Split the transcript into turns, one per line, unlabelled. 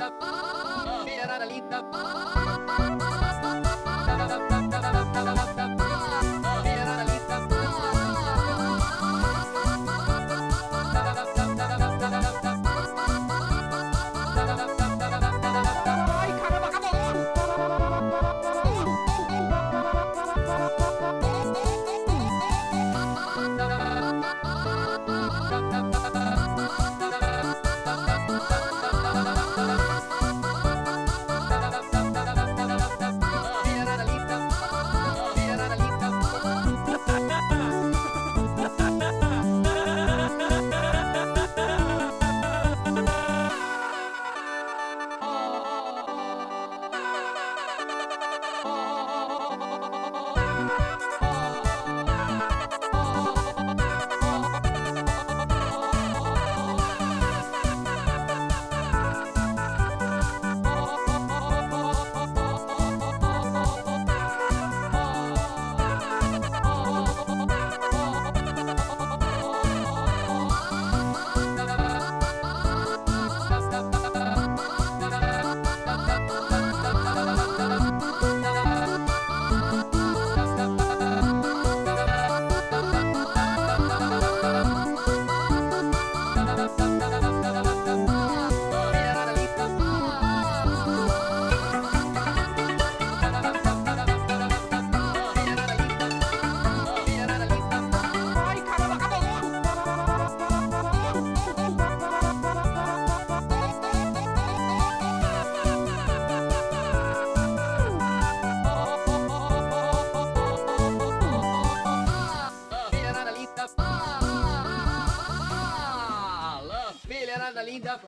linda, ah, linda. Moçada linda.